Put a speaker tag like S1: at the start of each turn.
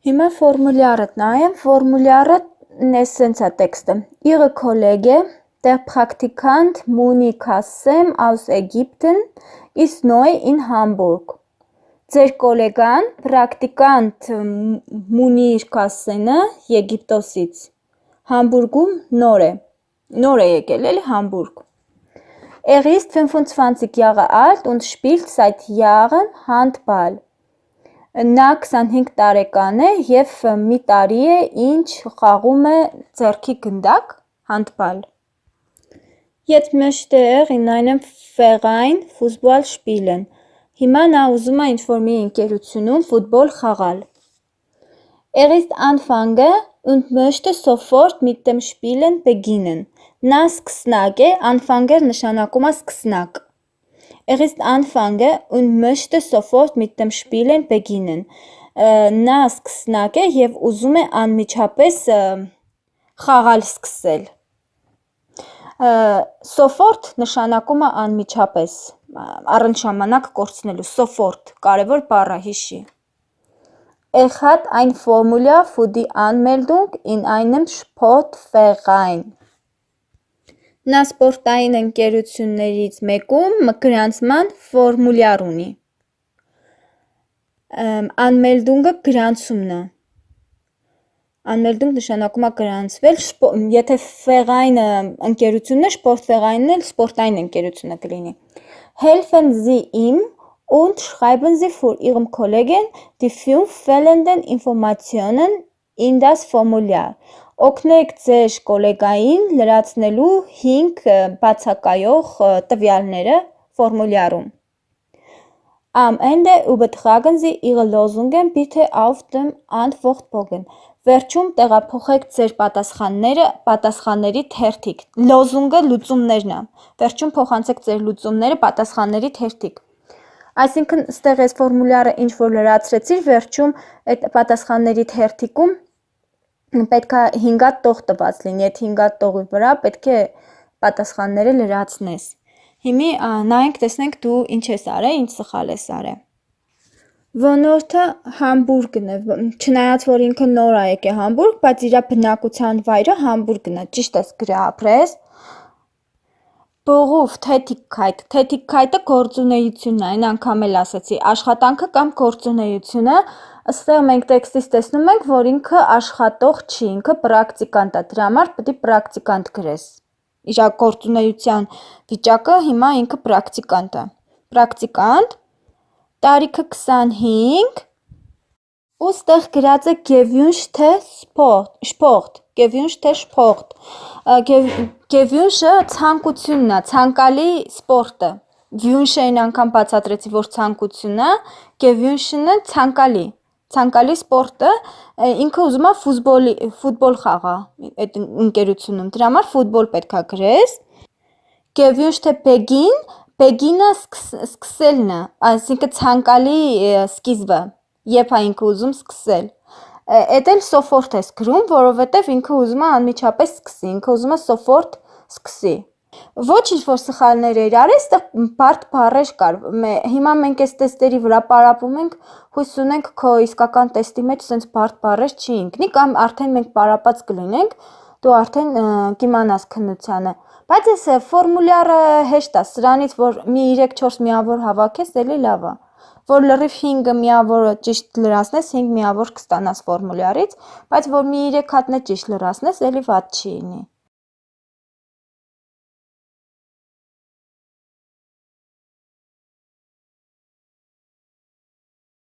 S1: Հիմա ֆորմուլյարը նայեմ, ֆորմուլյարը էս սենց է տեքստը. Ihre Kollege, der Praktikant Muni Kassem aus Ägypten, ist neu in Hamburg։ Ձեր գոլեգան, պրակտիկանտ Մունիր Կասենը Եգիպտոսից Համբուրգում նոր է, նոր է եկել էլի Համբուրգ։ Er ist 25 Jahre alt und spielt seit Jahren Handball։ Նա 25 տարեկան է եւ մի տարի է ինչ խաղում է ձեռքի գնդակ Handball։ Jetzt möchte er in einem Verein Fußball spielen։ Հիմա նա ուզում է ինչ-որ մի ընկերությունում ֆուտբոլ խաղալ։ Er ist Anfänger und möchte sofort mit dem Spielen beginnen։ Նա սկսնակ է, Anfänger նշանակում է սկսնակ։ Er ist Anfänger und möchte sofort mit dem Spielen beginnen։ Նա սկսնակ է եւ ուզում է անմիջապես խաղալ սկսել։ Sofort նշանակում է անմիջապես, առընդ ժամանակ կորցնելու, sofort, կարևոր բառ է, հիշի։ Er hat ein Formular für die Anmeldung in einem Sportverein։ Նա սպորտային ընկերություններից մեկում գրանցման ֆորմուլյար ունի։ Anmeldung-ը գրանցումն է։ Anmeldung նշանակում է գրանցվել, եթե Verein-ը ընկերությունն է, Sportverein-ն էլ սպորտային ընկերությունը կլինի։ Helfen Sie ihm und schreiben Sie für Ihren Kollegen die fünf fehlenden Informationen in das Formular։ Օգնեք ձեր գոլեգային լրացնելու 5 բացակայող տվյալները ֆորմուլյարում։ Am Ende übertragen Sie Ihre Lösungen bitte auf dem Antwortbogen։ Վերջում տեղափոխեք ձեր պատասխանները պատասխանների թերթիկ։ Լոզունգը լուծումներն է։ Վերջում փոխանցեք ձեր լուծումները պատասխանների թերթիկ։ Այսինքն, ստեղ այս ֆորմուլյարը ինչ որ լրացրեցիր, վերջում այդ պատասխանների թերթիկում պետք է 5 հատ տող տված լինի, այդ 5 հատ տողի վրա պետք է պատասխանները լրացնես։ Հիմի նայենք, տեսնենք դու ինչ ես արել, ինչ սխալ ես արել։ Ոնորթը Համբուրգն է, չնայած որ ինքը նոր է եկել Համբուրգ, բայց իր բնակության վայրը Համբուրգն է, ճիշտ ես գրել ապրես։ Բողուվ Tätigkeit, Tätigkeit-ը գործունեությունն է, այն անգամ էլ ասացի, աշխատանքը կամ գործունեությունը, ըստեղ մենք տեքստից տեսնում ենք, որ ինքը աշխատող չի, ինքը պրակտիկանտ է, դրա համար է պրակտիկանտ գրես։ Իր գործունեության վիճակը հիմա ինքը պրակտիկանտ է։ Պրակտիկանտ, տարիքը 25 ու ստեղ գրած է gewünschte Sport, Sport, gewünschte Sport։ Gewünsche ցանկությունն է, ցանկալի սպորտը։ Wünsche-ին անգամ բացատրեցի, որ ցանկություն է, gewünschte-ը ցանկալի, ցանկալի սպորտը, ինքը ուզում է ֆուտբոլի, ֆուտբոլ խաղա այդ ընկերությունում, դրա համար ֆուտբոլ պետքա գրես։ Gewünschte Beginn, Beginn-ը սկսելն է, այսինքն ցանկալի սկիզբը, երբ է ինքը ուզում սկսել։ Էդ էլ sofort ես գրում, որովհետև ինքը ուզում է անմիջապես սկսի, ինքը ուզում է sofort սկսի։ Ոչ ինչ որ սխալներ էր արել, այստեղ բարդ բառեր կար։ Հիմա մենք այս տեստերի վրա պարապում ենք, հույս ունենք քո իսկական տեստի մեջ սենց բարդ բառեր չի ընկնի կամ արդեն մենք պարապած կլինենք, դու արդեն կիմանաս քննությանը։ Բայց այս ֆորմուլյարը հեշտ է, սրանից որ մի 3-4 միավոր հավաքես, էլի լավ է որ լրիվ 5 միավորը ճիշտ լրացնես, 5 միավոր կստանաս ֆորմուլյարից, բայց որ մի 3 հատն է ճիշտ լրացնես, էլի վատ չի լինի։